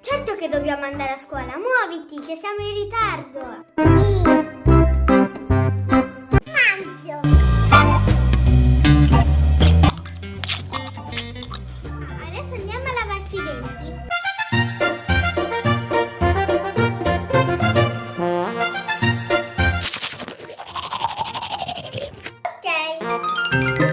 Certo che dobbiamo andare a scuola. Muoviti, che siamo in ritardo. Mangio. Adesso andiamo a lavarci i denti. Ok.